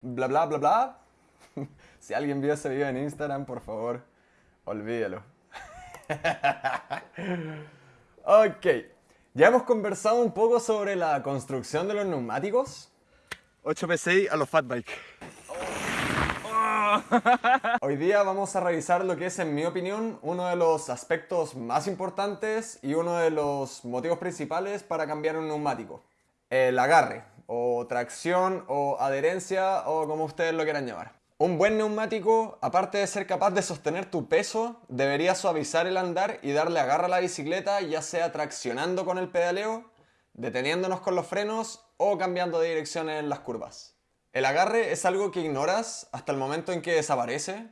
bla bla bla bla. si alguien vio ese video en Instagram, por favor, olvídelo. ok, ya hemos conversado un poco sobre la construcción de los neumáticos. 8 PSI a los fatbike. Hoy día vamos a revisar lo que es, en mi opinión, uno de los aspectos más importantes y uno de los motivos principales para cambiar un neumático. El agarre, o tracción, o adherencia, o como ustedes lo quieran llamar. Un buen neumático, aparte de ser capaz de sostener tu peso, debería suavizar el andar y darle agarre a la bicicleta, ya sea traccionando con el pedaleo, deteniéndonos con los frenos o cambiando de dirección en las curvas. El agarre es algo que ignoras hasta el momento en que desaparece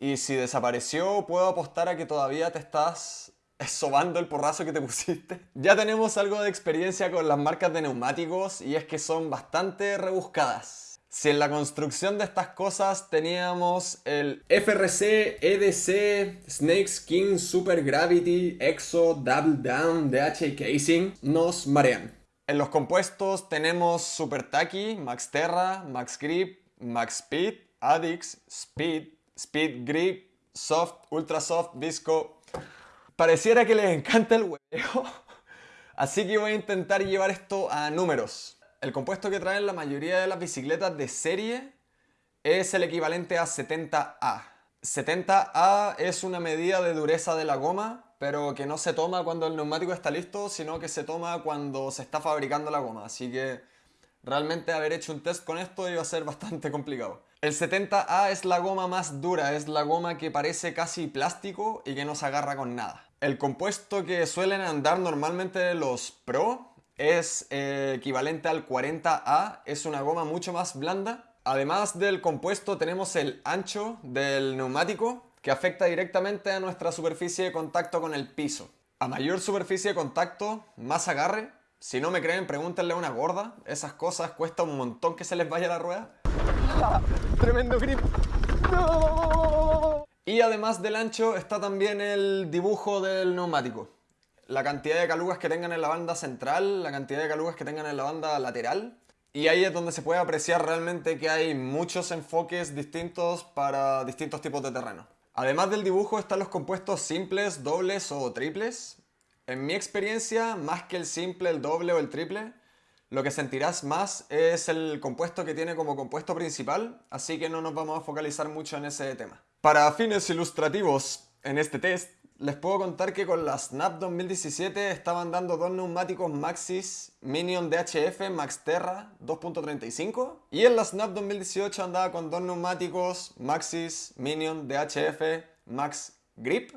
y si desapareció puedo apostar a que todavía te estás sobando el porrazo que te pusiste. Ya tenemos algo de experiencia con las marcas de neumáticos y es que son bastante rebuscadas. Si en la construcción de estas cosas teníamos el FRC, EDC, Snake Skin, Super Gravity, EXO, Double Down, DH Casing, nos marean. En los compuestos tenemos Super Tacky, Max Terra, Max Grip, Max Speed, Addix, Speed, Speed Grip, Soft, Ultra Soft, Visco. Pareciera que les encanta el huevo, así que voy a intentar llevar esto a números. El compuesto que traen la mayoría de las bicicletas de serie es el equivalente a 70A. 70A es una medida de dureza de la goma pero que no se toma cuando el neumático está listo, sino que se toma cuando se está fabricando la goma. Así que realmente haber hecho un test con esto iba a ser bastante complicado. El 70A es la goma más dura, es la goma que parece casi plástico y que no se agarra con nada. El compuesto que suelen andar normalmente los Pro es eh, equivalente al 40A, es una goma mucho más blanda. Además del compuesto tenemos el ancho del neumático, que afecta directamente a nuestra superficie de contacto con el piso. A mayor superficie de contacto, más agarre. Si no me creen, pregúntenle a una gorda. Esas cosas cuesta un montón que se les vaya la rueda. Tremendo grip. Y además del ancho está también el dibujo del neumático. La cantidad de calugas que tengan en la banda central, la cantidad de calugas que tengan en la banda lateral. Y ahí es donde se puede apreciar realmente que hay muchos enfoques distintos para distintos tipos de terreno. Además del dibujo están los compuestos simples, dobles o triples. En mi experiencia, más que el simple, el doble o el triple, lo que sentirás más es el compuesto que tiene como compuesto principal, así que no nos vamos a focalizar mucho en ese tema. Para fines ilustrativos, en este test, les puedo contar que con la Snap 2017 estaban dando dos neumáticos Maxis Minion DHF Max Terra 2.35 y en la Snap 2018 andaba con dos neumáticos Maxis Minion DHF Max Grip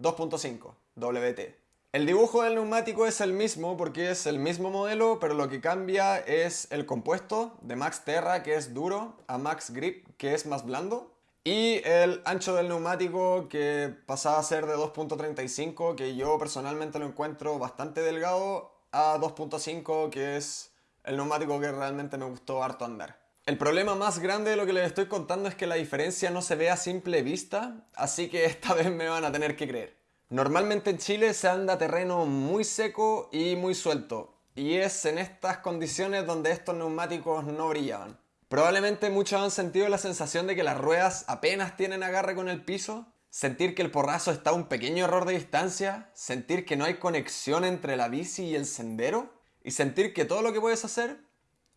2.5 WT. El dibujo del neumático es el mismo porque es el mismo modelo, pero lo que cambia es el compuesto de Max Terra que es duro a Max Grip que es más blando y el ancho del neumático que pasaba a ser de 2.35, que yo personalmente lo encuentro bastante delgado, a 2.5, que es el neumático que realmente me gustó harto andar. El problema más grande de lo que les estoy contando es que la diferencia no se ve a simple vista, así que esta vez me van a tener que creer. Normalmente en Chile se anda terreno muy seco y muy suelto, y es en estas condiciones donde estos neumáticos no brillaban. Probablemente muchos han sentido la sensación de que las ruedas apenas tienen agarre con el piso, sentir que el porrazo está a un pequeño error de distancia, sentir que no hay conexión entre la bici y el sendero, y sentir que todo lo que puedes hacer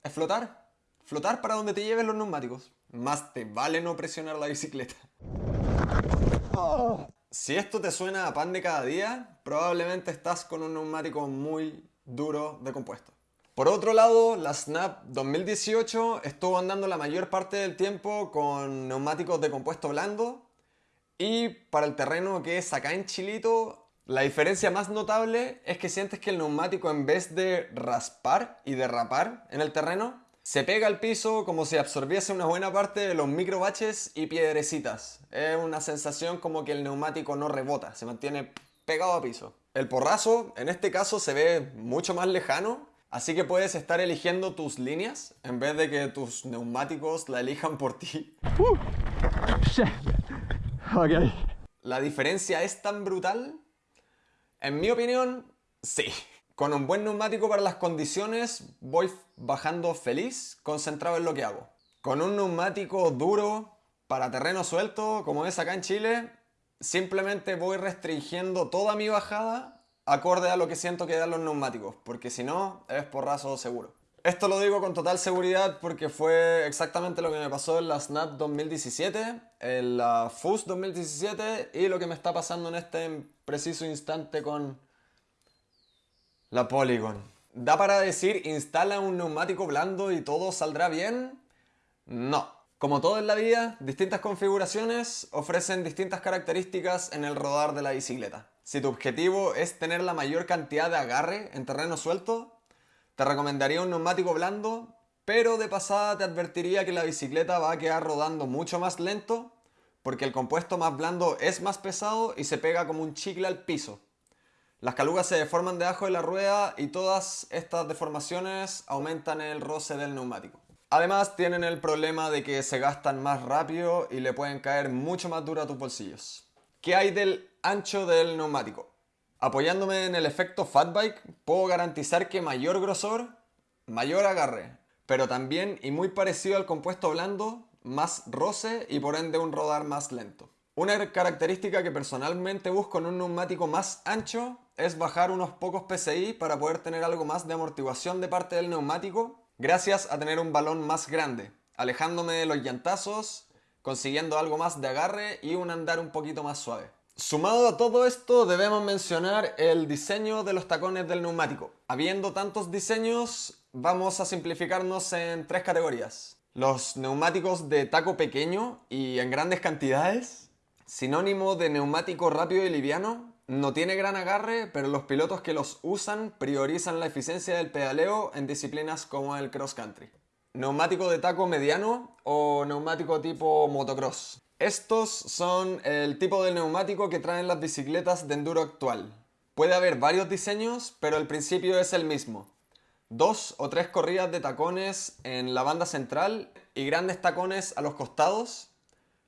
es flotar. Flotar para donde te lleven los neumáticos. Más te vale no presionar la bicicleta. Si esto te suena a pan de cada día, probablemente estás con un neumático muy duro de compuesto. Por otro lado, la Snap 2018 estuvo andando la mayor parte del tiempo con neumáticos de compuesto blando y para el terreno que es acá en Chilito, la diferencia más notable es que sientes que el neumático en vez de raspar y derrapar en el terreno, se pega al piso como si absorbiese una buena parte de los micro baches y piedrecitas. Es una sensación como que el neumático no rebota, se mantiene pegado a piso. El porrazo, en este caso, se ve mucho más lejano Así que puedes estar eligiendo tus líneas en vez de que tus neumáticos la elijan por ti. Uh, ¿La diferencia es tan brutal? En mi opinión, sí. Con un buen neumático para las condiciones voy bajando feliz, concentrado en lo que hago. Con un neumático duro para terreno suelto, como es acá en Chile, simplemente voy restringiendo toda mi bajada acorde a lo que siento que dan los neumáticos, porque si no, es porrazo seguro. Esto lo digo con total seguridad porque fue exactamente lo que me pasó en la Snap 2017, en la FUS 2017 y lo que me está pasando en este preciso instante con la Polygon. ¿Da para decir instala un neumático blando y todo saldrá bien? No. Como todo en la vida, distintas configuraciones ofrecen distintas características en el rodar de la bicicleta. Si tu objetivo es tener la mayor cantidad de agarre en terreno suelto, te recomendaría un neumático blando, pero de pasada te advertiría que la bicicleta va a quedar rodando mucho más lento porque el compuesto más blando es más pesado y se pega como un chicle al piso. Las calugas se deforman debajo de la rueda y todas estas deformaciones aumentan el roce del neumático. Además tienen el problema de que se gastan más rápido y le pueden caer mucho más duro a tus bolsillos. ¿Qué hay del ancho del neumático? Apoyándome en el efecto Fatbike, puedo garantizar que mayor grosor, mayor agarre, pero también y muy parecido al compuesto blando, más roce y por ende un rodar más lento. Una característica que personalmente busco en un neumático más ancho es bajar unos pocos PSI para poder tener algo más de amortiguación de parte del neumático gracias a tener un balón más grande, alejándome de los llantazos, consiguiendo algo más de agarre y un andar un poquito más suave. Sumado a todo esto debemos mencionar el diseño de los tacones del neumático. Habiendo tantos diseños, vamos a simplificarnos en tres categorías. Los neumáticos de taco pequeño y en grandes cantidades, sinónimo de neumático rápido y liviano, no tiene gran agarre, pero los pilotos que los usan priorizan la eficiencia del pedaleo en disciplinas como el cross country. Neumático de taco mediano o neumático tipo motocross. Estos son el tipo de neumático que traen las bicicletas de enduro actual. Puede haber varios diseños, pero el principio es el mismo. Dos o tres corridas de tacones en la banda central y grandes tacones a los costados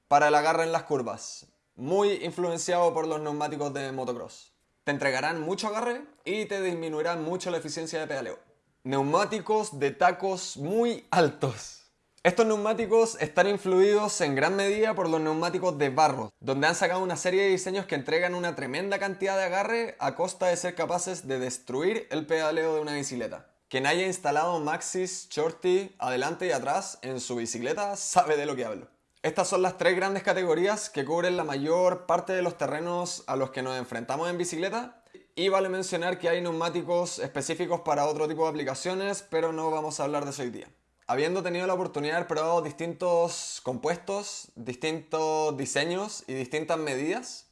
para el agarre en las curvas muy influenciado por los neumáticos de motocross. Te entregarán mucho agarre y te disminuirán mucho la eficiencia de pedaleo. Neumáticos de tacos muy altos. Estos neumáticos están influidos en gran medida por los neumáticos de barro, donde han sacado una serie de diseños que entregan una tremenda cantidad de agarre a costa de ser capaces de destruir el pedaleo de una bicicleta. Quien haya instalado Maxis Shorty adelante y atrás en su bicicleta sabe de lo que hablo. Estas son las tres grandes categorías que cubren la mayor parte de los terrenos a los que nos enfrentamos en bicicleta. Y vale mencionar que hay neumáticos específicos para otro tipo de aplicaciones, pero no vamos a hablar de eso hoy día. Habiendo tenido la oportunidad de haber probado distintos compuestos, distintos diseños y distintas medidas,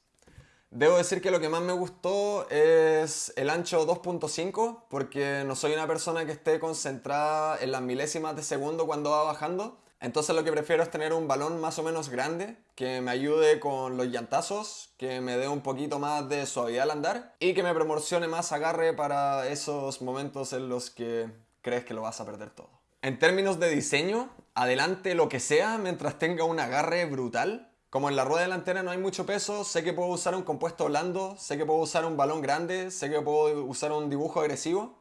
debo decir que lo que más me gustó es el ancho 2.5, porque no soy una persona que esté concentrada en las milésimas de segundo cuando va bajando, entonces lo que prefiero es tener un balón más o menos grande que me ayude con los llantazos, que me dé un poquito más de suavidad al andar y que me proporcione más agarre para esos momentos en los que crees que lo vas a perder todo. En términos de diseño, adelante lo que sea mientras tenga un agarre brutal. Como en la rueda delantera no hay mucho peso, sé que puedo usar un compuesto blando, sé que puedo usar un balón grande, sé que puedo usar un dibujo agresivo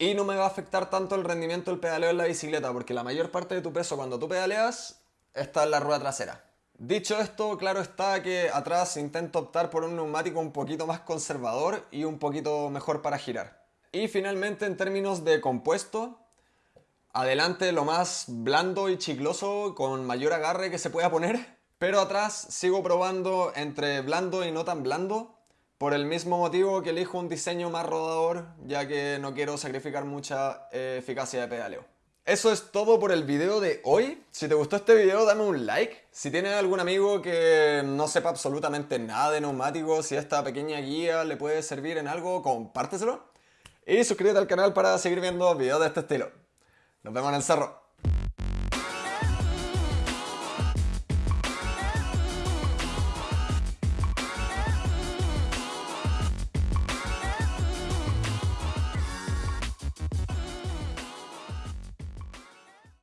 y no me va a afectar tanto el rendimiento del pedaleo en la bicicleta, porque la mayor parte de tu peso cuando tú pedaleas está en la rueda trasera. Dicho esto, claro está que atrás intento optar por un neumático un poquito más conservador y un poquito mejor para girar. Y finalmente en términos de compuesto, adelante lo más blando y chicloso con mayor agarre que se pueda poner, pero atrás sigo probando entre blando y no tan blando por el mismo motivo que elijo un diseño más rodador, ya que no quiero sacrificar mucha eh, eficacia de pedaleo. Eso es todo por el video de hoy. Si te gustó este video, dame un like. Si tienes algún amigo que no sepa absolutamente nada de neumáticos, y esta pequeña guía le puede servir en algo, compárteselo. Y suscríbete al canal para seguir viendo videos de este estilo. Nos vemos en el cerro.